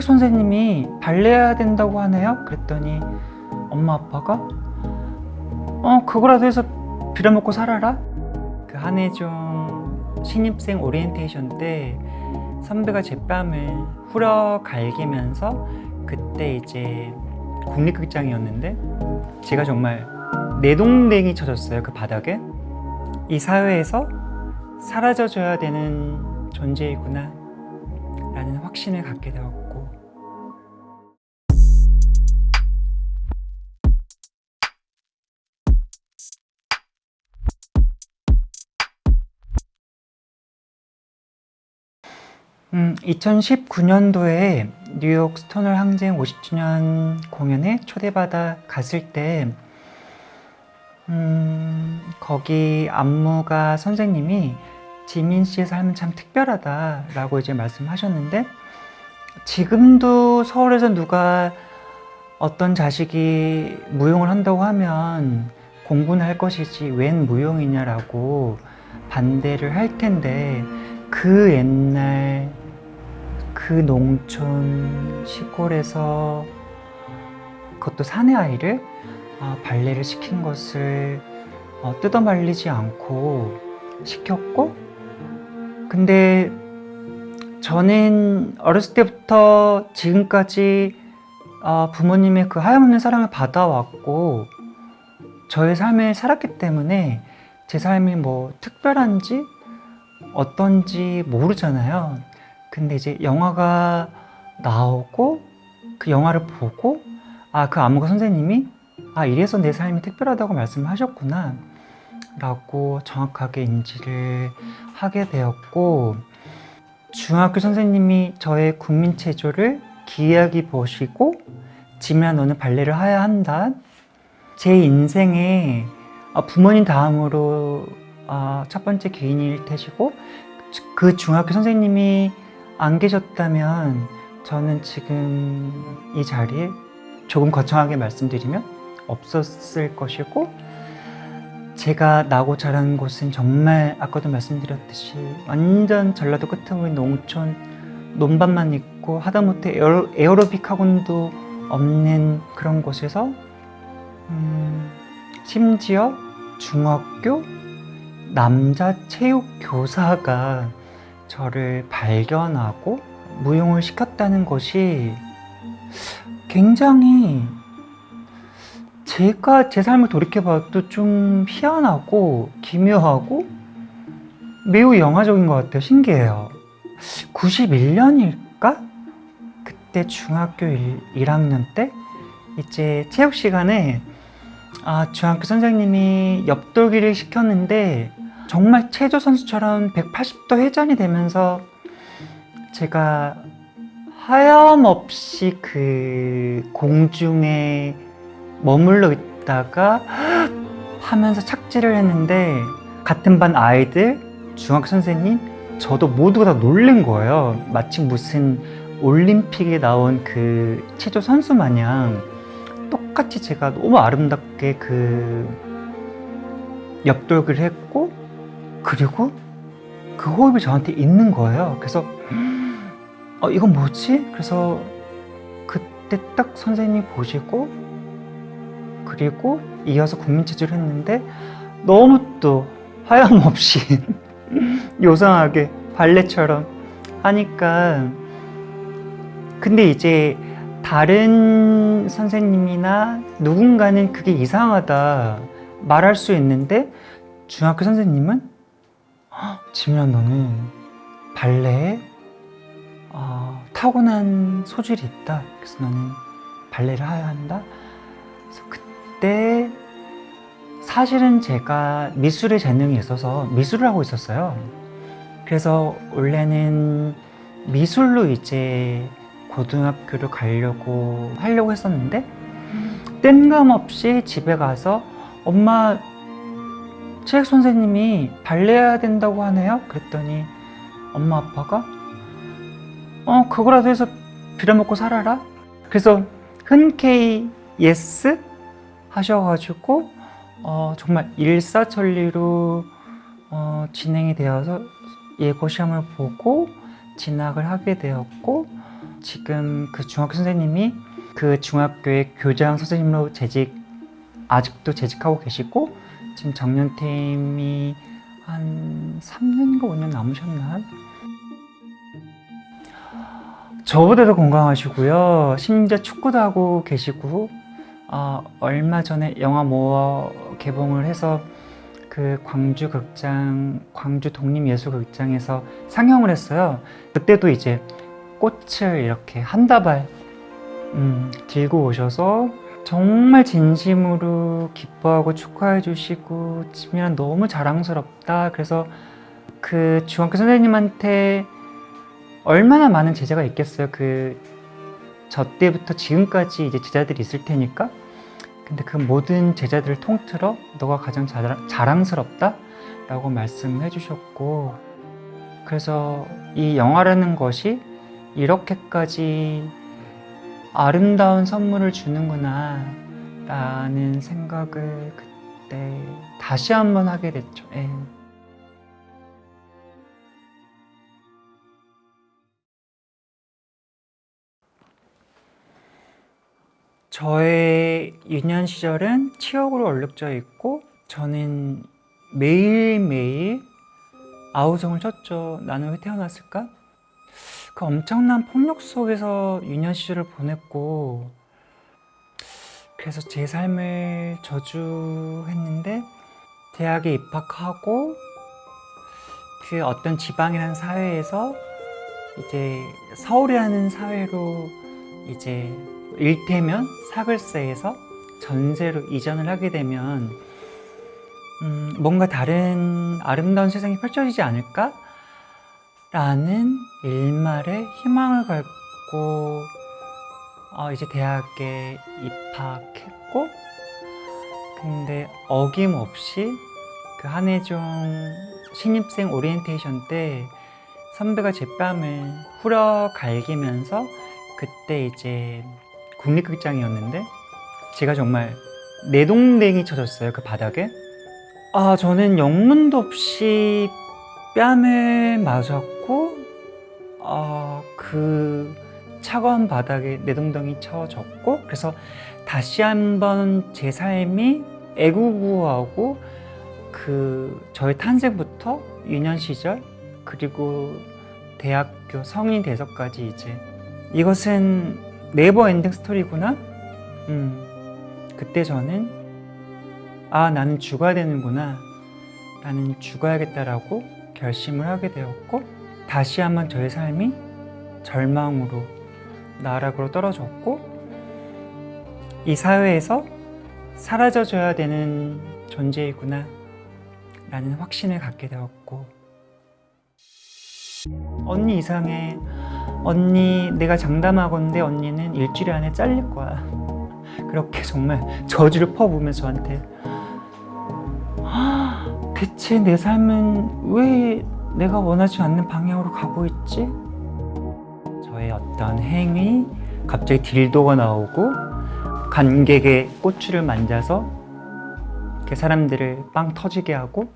체육 선생님이 발레 해야 된다고 하네요? 그랬더니 엄마 아빠가 어 그거라도 해서 빌어먹고 살아라? 그 한해종 신입생 오리엔테이션 때 선배가 제 뺨을 후려 갈기면서 그때 이제 국립극장이었는데 제가 정말 내동댕이 쳐졌어요 그 바닥에 이 사회에서 사라져줘야 되는 존재이구나 라는 확신을 갖게 되었고 음, 2019년도에 뉴욕 스토널 항쟁 50주년 공연에 초대받아 갔을 때 음, 거기 안무가 선생님이 지민 씨의 삶은 참 특별하다 라고 이제 말씀하셨는데 지금도 서울에서 누가 어떤 자식이 무용을 한다고 하면 공부는 할 것이지 웬 무용이냐라고 반대를 할 텐데 그 옛날 그 농촌 시골에서 그것도 사내 아이를 아, 발레를 시킨 것을 어, 뜯어 말리지 않고 시켰고 근데 저는 어렸을 때부터 지금까지 어, 부모님의 그 하염없는 사랑을 받아왔고 저의 삶을 살았기 때문에 제 삶이 뭐 특별한지 어떤지 모르잖아요 근데 이제 영화가 나오고 그 영화를 보고 아그 안무가 선생님이 아 이래서 내 삶이 특별하다고 말씀하셨구나 라고 정확하게 인지를 하게 되었고 중학교 선생님이 저의 국민체조를 기이하게 보시고 지민아 너는 발레를 해야 한다. 제 인생에 아, 부모님 다음으로 아, 첫 번째 기인일 테시고 그 중학교 선생님이 안 계셨다면 저는 지금 이 자리에 조금 거창하게 말씀드리면 없었을 것이고 제가 나고 자란 곳은 정말 아까도 말씀드렸듯이 완전 전라도 끝에 농촌 논밭만 있고 하다못해 에어로, 에어로빅 학원도 없는 그런 곳에서 음, 심지어 중학교 남자 체육 교사가 저를 발견하고 무용을 시켰다는 것이 굉장히 제가 제 삶을 돌이켜봐도 좀 희한하고 기묘하고 매우 영화적인 것 같아요. 신기해요. 91년일까? 그때 중학교 1, 1학년 때 이제 체육 시간에 아, 중학교 선생님이 옆돌기를 시켰는데 정말 체조 선수처럼 180도 회전이 되면서 제가 하염없이 그 공중에 머물러 있다가 하면서 착지를 했는데 같은 반 아이들, 중학교 선생님, 저도 모두가 다 놀란 거예요. 마치 무슨 올림픽에 나온 그 체조 선수 마냥 똑같이 제가 너무 아름답게 그 옆돌기를 했고 그리고 그 호흡이 저한테 있는 거예요. 그래서 어 이건 뭐지? 그래서 그때 딱 선생님이 보시고 그리고 이어서 국민체조를 했는데 너무 또 하염없이 요상하게 발레처럼 하니까 근데 이제 다른 선생님이나 누군가는 그게 이상하다 말할 수 있는데 중학교 선생님은 지민아 너는 발레에 어, 타고난 소질이 있다. 그래서 너는 발레를 해야 한다. 그래서 그때 사실은 제가 미술에 재능이 있어서 미술을 하고 있었어요. 그래서 원래는 미술로 이제 고등학교를 가려고 하려고 했었는데 뜬금없이 집에 가서 엄마 체육 선생님이 발레 해야 된다고 하네요? 그랬더니 엄마 아빠가? 어 그거라도 해서 빌어먹고 살아라. 그래서 흔쾌히 yes 하셔가지고 어, 정말 일사천리로 어, 진행이 되어서 예고 시험을 보고 진학을 하게 되었고 지금 그 중학교 선생님이 그 중학교의 교장 선생님으로 재직 아직도 재직하고 계시고 지금 정년퇴임이 한 3년인가 5년 남으셨나? 저보다도 건강하시고요. 심지어 축구도 하고 계시고 아, 얼마 전에 영화 모어 개봉을 해서 그 광주 극장, 광주 독립예술극장에서 상영을 했어요. 그때도 이제 꽃을 이렇게 한 다발 음, 들고 오셔서 정말 진심으로 기뻐하고 축하해 주시고 지민아 너무 자랑스럽다. 그래서 그 중학교 선생님한테 얼마나 많은 제자가 있겠어요. 그 저 때부터 지금까지 이제 제자들이 있을 테니까. 근데 그 모든 제자들을 통틀어 너가 가장 자랑, 자랑스럽다 라고 말씀해 주셨고 그래서 이 영화라는 것이 이렇게까지 아름다운 선물을 주는구나 라는 생각을 그때 다시 한번 하게 됐죠. 예. 저의 유년 시절은 치역으로 얼룩져 있고 저는 매일매일 아우성을 쳤죠. 나는 왜 태어났을까? 그 엄청난 폭력 속에서 유년 시절을 보냈고 그래서 제 삶을 저주했는데 대학에 입학하고 그 어떤 지방이라는 사회에서 이제 서울이라는 사회로 이제 일테면 사글세에서 전세로 이전을 하게 되면 음, 뭔가 다른 아름다운 세상이 펼쳐지지 않을까? 라는 일말의 희망을 갖고 어, 이제 대학에 입학했고 근데 어김없이 그 한해종 신입생 오리엔테이션 때 선배가 제 뺨을 후려 갈기면서 그때 이제 국립극장이었는데 제가 정말 내 동댕이 쳐졌어요 그 바닥에. 아 저는 영문도 없이 뺨을 맞았고 아, 그 차가운 바닥에 내동댕이 쳐졌고 그래서 다시 한번 제 삶이 애구구하고 그 저의 탄생부터 유년 시절 그리고 대학교 성인 돼서까지 이제 이것은 never ending story구나. 음, 그때 저는 아 나는 죽어야 되는구나. 나는 죽어야겠다라고 결심을 하게 되었고 다시 한번 저의 삶이 절망으로 나락으로 떨어졌고 이 사회에서 사라져줘야 되는 존재이구나 라는 확신을 갖게 되었고 언니 이상해. 언니 내가 장담하건데 언니는 일주일 안에 잘릴 거야. 그렇게 정말 저주를 퍼부으면서 저한테 "아, 대체 내 삶은 왜 내가 원하지 않는 방향으로 가고 있지? 저의 어떤 행위 갑자기 딜도가 나오고 관객의 꼬추를 만져서 이렇게 사람들을 빵 터지게 하고